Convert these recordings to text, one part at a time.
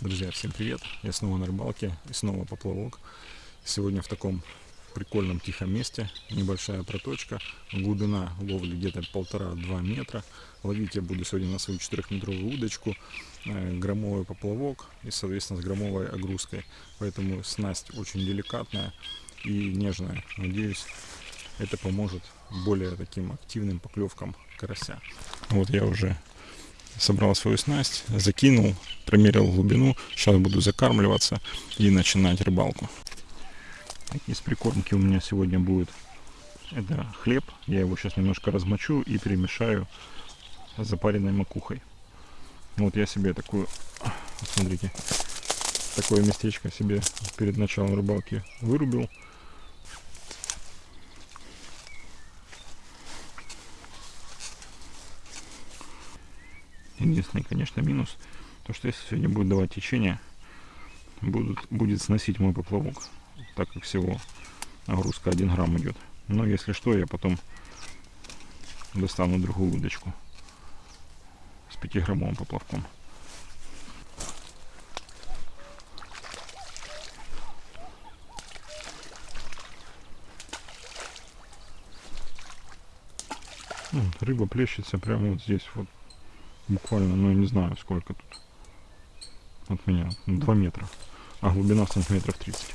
Друзья, всем привет! Я снова на рыбалке и снова поплавок. Сегодня в таком прикольном тихом месте. Небольшая проточка. Глубина ловли где-то полтора-два метра. Ловить я буду сегодня на свою 4-метровую удочку. э, Громовый поплавок и, соответственно, с громовой огрузкой. Поэтому снасть очень деликатная и нежная. Надеюсь, это поможет более таким активным поклевкам карася. Вот я уже собрал свою снасть, закинул, промерил глубину. Сейчас буду закармливаться и начинать рыбалку. Из прикормки у меня сегодня будет это хлеб. Я его сейчас немножко размочу и перемешаю с запаренной макухой. Вот я себе такую, смотрите, такое местечко себе перед началом рыбалки вырубил. Единственный, конечно, минус, то что если сегодня будет давать течение, будут, будет сносить мой поплавок, так как всего нагрузка 1 грамм идет. Но если что, я потом достану другую удочку с 5 граммовым поплавком. Ну, рыба плещется прямо вот здесь вот буквально, ну я не знаю сколько тут от меня, 2 метра, а глубина сантиметров 30.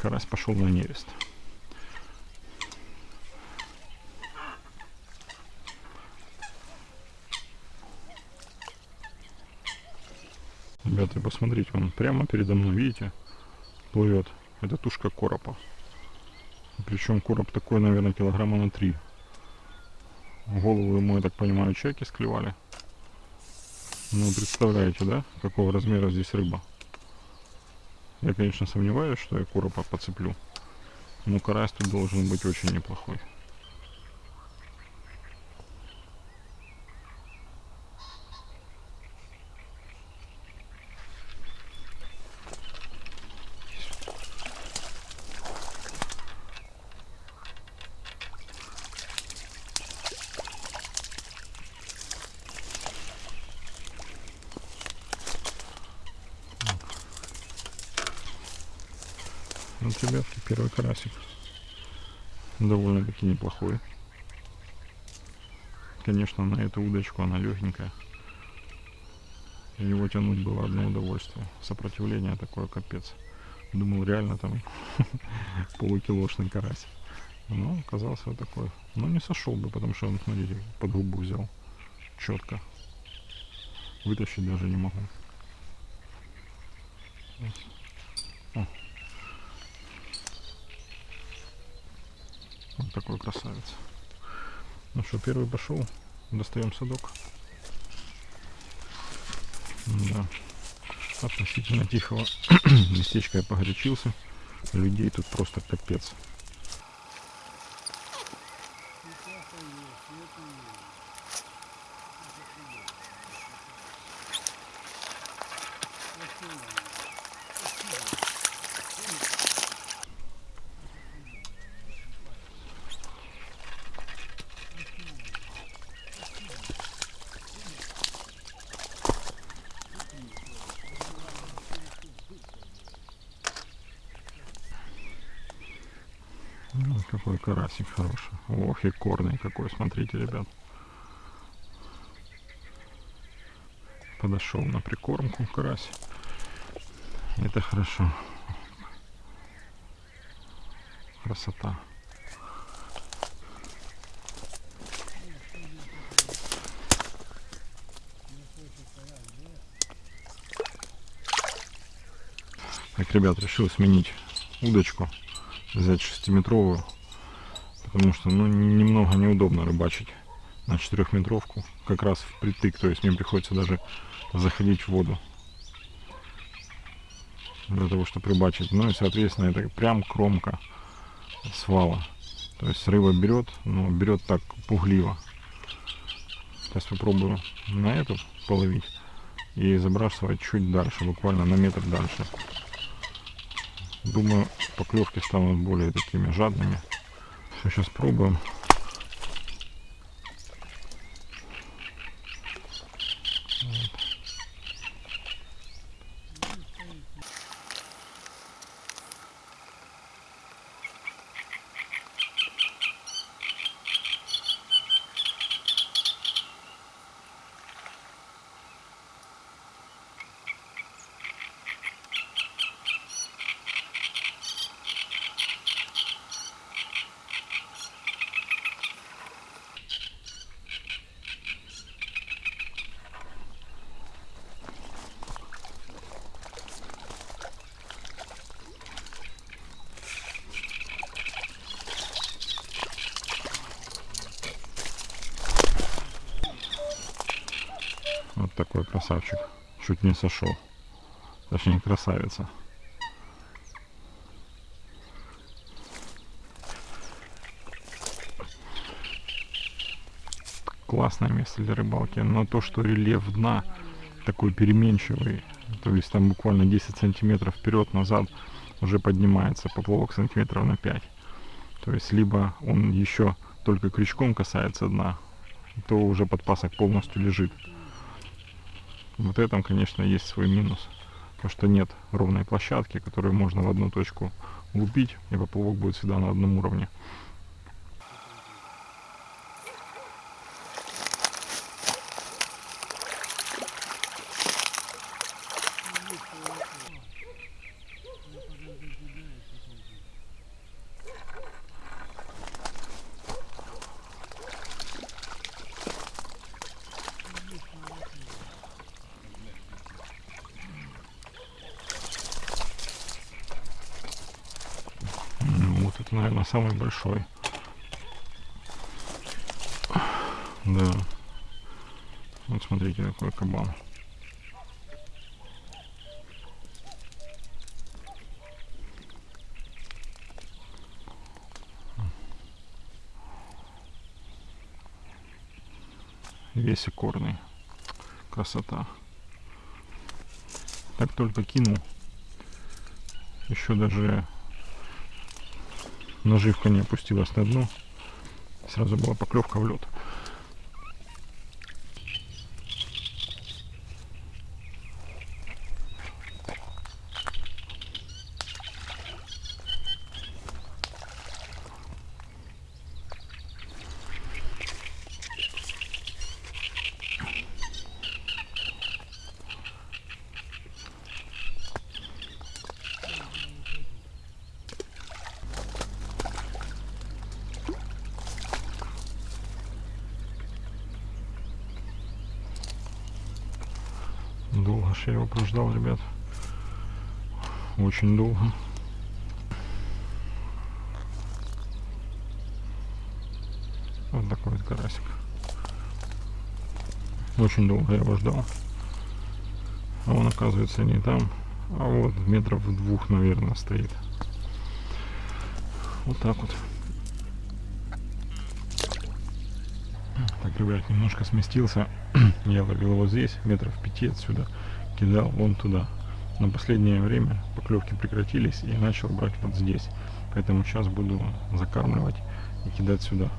Карась пошел на нерест. Ребята, посмотрите, он прямо передо мной, видите, плывет. Это тушка коропа. Причем короб такой, наверное, килограмма на 3. Голову ему, я так понимаю, чайки склевали. Ну, представляете, да, какого размера здесь рыба? Я, конечно, сомневаюсь, что я коропа подцеплю. Но карась тут должен быть очень неплохой. Вот, ребятки, первый карасик. Довольно-таки неплохой. Конечно, на эту удочку она легенькая. Его тянуть было одно удовольствие. Сопротивление такое капец. Думал, реально там полукилошный карась. Но оказался вот такой. Но не сошел бы, потому что он, смотрите, под губу взял. Четко. Вытащить даже не могу. О, Вот такой красавец. Ну что, первый пошел. Достаем садок. Да. Относительно тихого местечка я погорячился. Людей тут просто капец. Ну, какой карасик хороший. Ох, и корный какой, смотрите, ребят. Подошел на прикормку карась. Это хорошо. Красота. Так, ребят, решил сменить удочку взять шестиметровую, потому что ну, немного неудобно рыбачить на четырехметровку, как раз впритык, то есть мне приходится даже заходить в воду для того, чтобы рыбачить. Ну и, соответственно, это прям кромка свала. То есть рыба берет, но берет так пугливо. Сейчас попробую на эту половить и забрасывать чуть дальше, буквально на метр дальше. Думаю, поклевки станут более такими жадными. Все, сейчас пробуем. Вот. Вот такой красавчик. Чуть не сошел. Точнее, красавица. Классное место для рыбалки. Но то, что рельеф дна такой переменчивый, то есть там буквально 10 сантиметров вперед-назад уже поднимается поплавок сантиметров на 5. То есть либо он еще только крючком касается дна, то уже подпасок полностью лежит. Вот этом, конечно, есть свой минус. Потому что нет ровной площадки, которую можно в одну точку лупить, и поплавок будет всегда на одном уровне. Это, наверное, самый большой. Да. Вот смотрите, какой кабан. Весь икорный. Красота. Так только кинул. Еще даже наживка не опустилась на дно. Сразу была поклевка в лед. Ж я его прождал, ребят. Очень долго. Вот такой вот карасик. Очень долго я его ждал. А он оказывается не там, а вот метров двух, наверное, стоит. Вот так вот. Так, ребят, немножко сместился. Я ловил его здесь, метров пяти отсюда. Кидал вон туда. На последнее время поклевки прекратились и начал брать вот здесь. Поэтому сейчас буду закармливать и кидать сюда.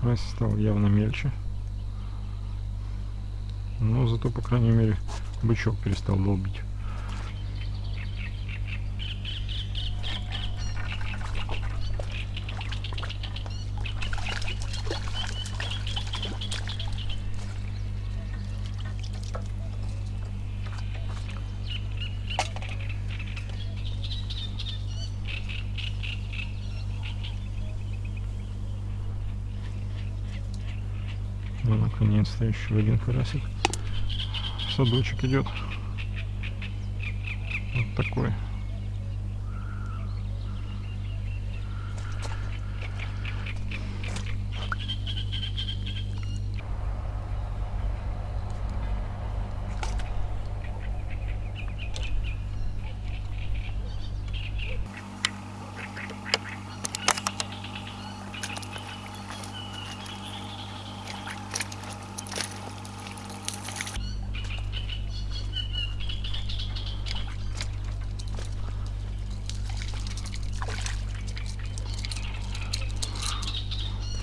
Карась стал явно мельче. Но зато, по крайней мере, бычок перестал долбить. Еще один карасик. Садочек идет. Вот такой.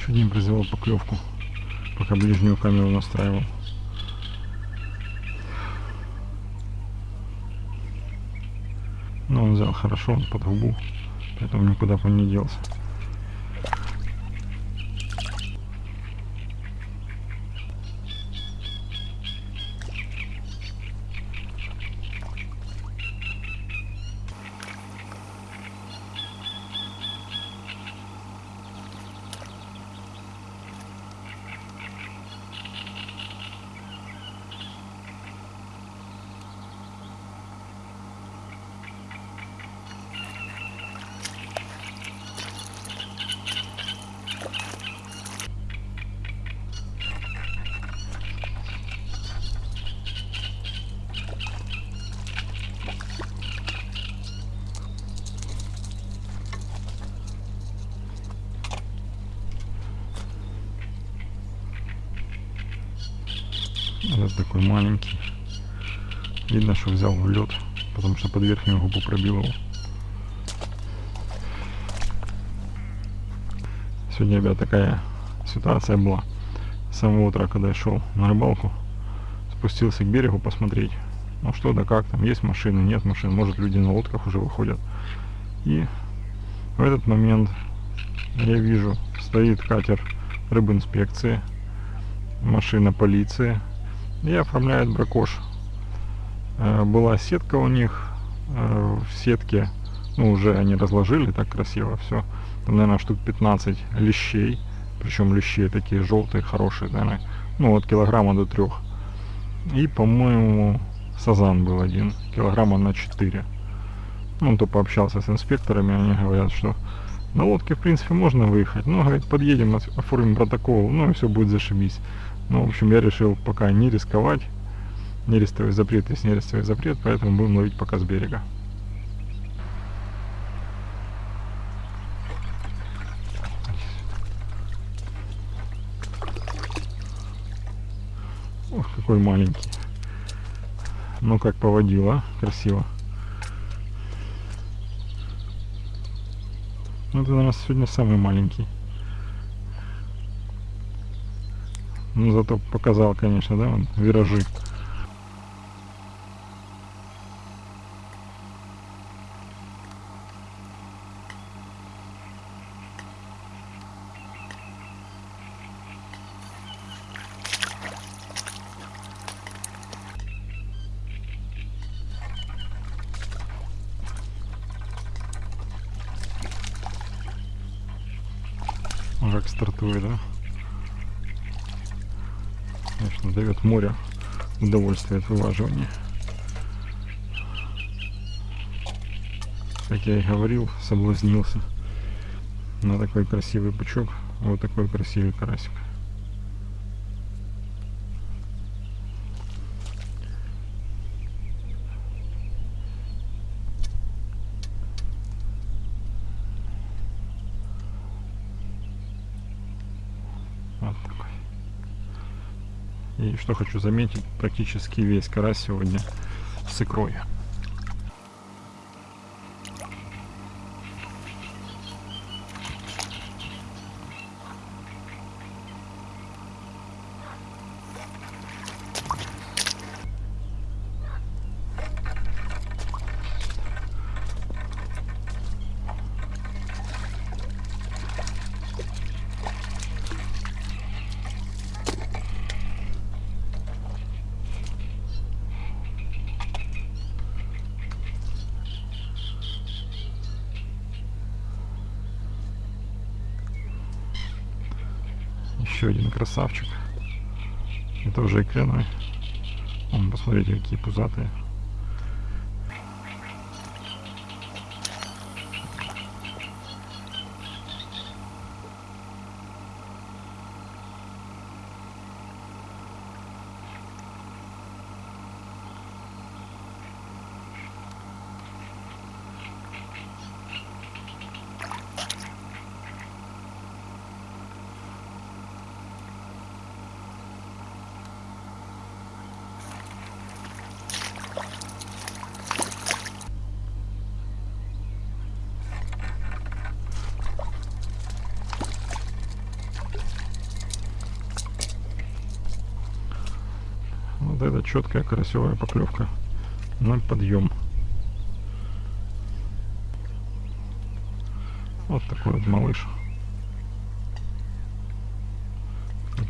Чуть не произвел поклевку, пока ближнюю камеру настраивал. Но он взял хорошо, он под губу, поэтому никуда он не делся. Этот такой маленький. Видно, что взял в лед, потому что под верхнюю губу пробил его. Сегодня, ребят, такая ситуация была. С самого утра, когда я шел на рыбалку, спустился к берегу посмотреть, ну что да как там, есть машины, нет машин, может люди на лодках уже выходят. И в этот момент я вижу, стоит катер рыбинспекции, машина полиции и оформляет бракош. Э, была сетка у них, э, в сетке, ну уже они разложили так красиво все, там, наверное, штук 15 лещей, причем лещей такие желтые, хорошие, наверное, ну от килограмма до трех. И, по-моему, сазан был один, килограмма на 4. Ну, то пообщался с инспекторами, они говорят, что на лодке, в принципе, можно выехать. Но, говорит, подъедем, оформим протокол, ну и все будет зашибись. Ну, в общем, я решил пока не рисковать. Нерестовый запрет есть нерестовый запрет, поэтому будем ловить пока с берега. Ох, какой маленький. Ну как поводила, красиво. Ну это, наверное, сегодня самый маленький. Ну зато показал, конечно, да, он виражи. как стартует, да? Дает море удовольствие от вываживания. Как я и говорил, соблазнился на такой красивый бычок, вот такой красивый карасик. Что хочу заметить, практически весь карась сегодня с икрой. Еще один красавчик. Это уже икряной. Вон, посмотрите, какие пузатые. Вот это четкая карасевая поклевка на подъем. Вот такой вот малыш.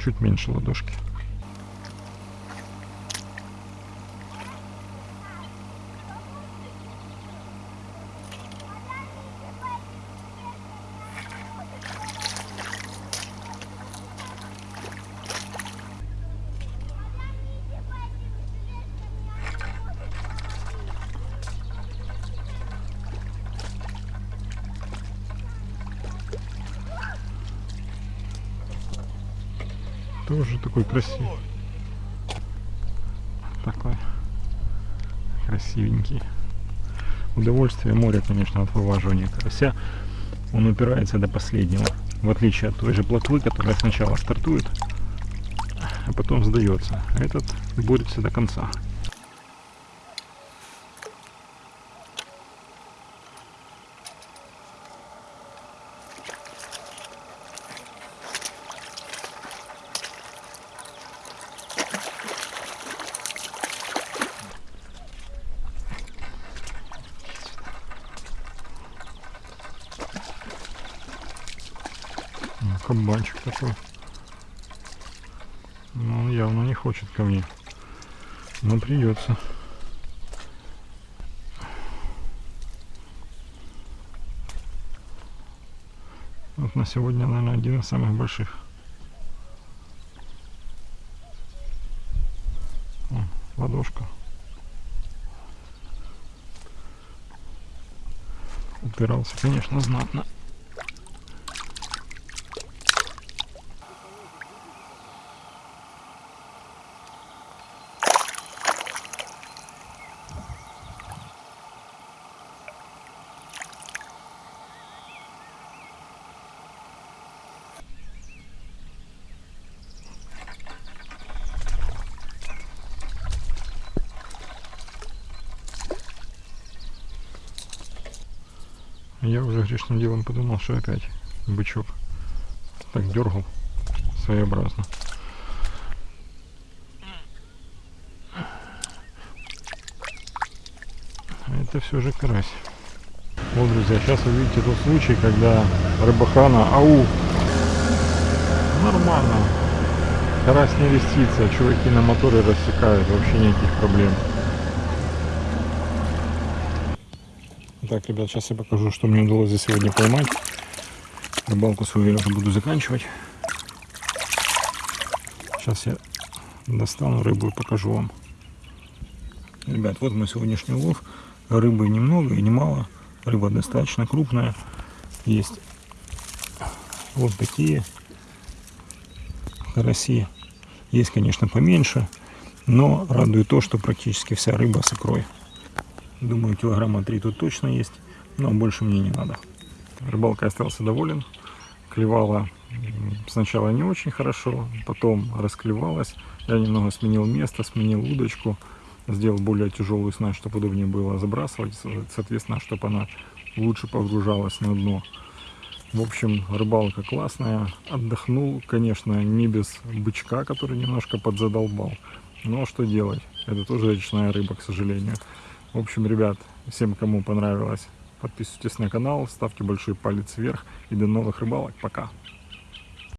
Чуть меньше ладошки. Тоже такой красивый. Такой красивенький. Удовольствие моря, конечно, от вываживания карася. Он упирается до последнего. В отличие от той же плотвы, которая сначала стартует, а потом сдается. Этот борется до конца. Ну, Кабанчик такой. Ну, он явно не хочет ко мне. Но придется. Вот на сегодня, наверное, один из самых больших. Ладошка. Упирался, конечно, знатно. Я уже грешным делом подумал, что опять бычок так дергал своеобразно. А это все же карась. Вот, друзья, сейчас вы видите тот случай, когда рыбахана, ау, нормально, карась не листится, чуваки на моторе рассекают, вообще никаких проблем. Так, ребят, сейчас я покажу, что мне удалось за сегодня поймать. Рыбалку свою я уже буду заканчивать. Сейчас я достану рыбу и покажу вам. Ребят, вот мой сегодняшний улов. Рыбы немного и немало. Рыба достаточно крупная. Есть вот такие караси. Есть, конечно, поменьше. Но радует то, что практически вся рыба с икрой. Думаю, килограмма три тут точно есть, но больше мне не надо. Рыбалка остался доволен. Клевала сначала не очень хорошо, потом расклевалась. Я немного сменил место, сменил удочку, сделал более тяжелую снасть, чтобы удобнее было забрасывать, соответственно, чтобы она лучше погружалась на дно. В общем, рыбалка классная. Отдохнул, конечно, не без бычка, который немножко подзадолбал. Но что делать? Это тоже речная рыба, к сожалению. В общем, ребят, всем, кому понравилось, подписывайтесь на канал, ставьте большой палец вверх и до новых рыбалок. Пока!